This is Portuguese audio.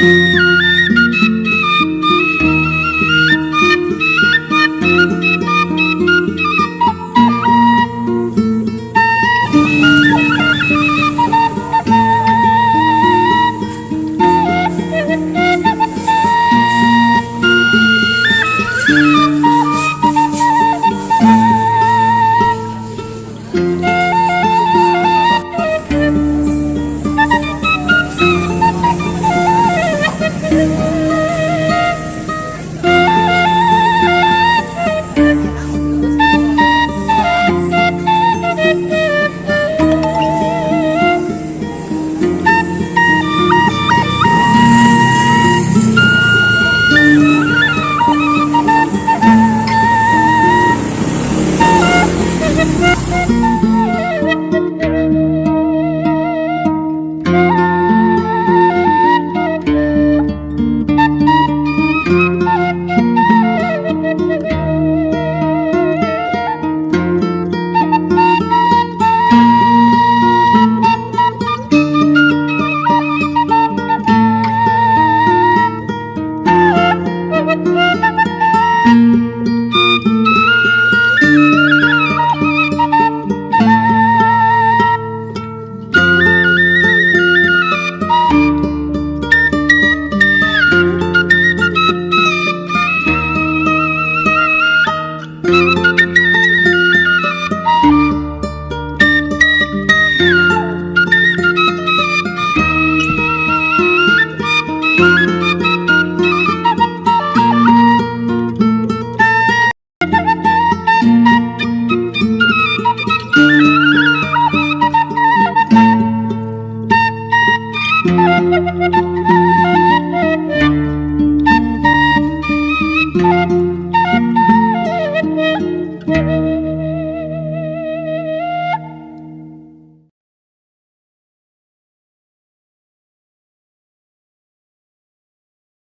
Música Música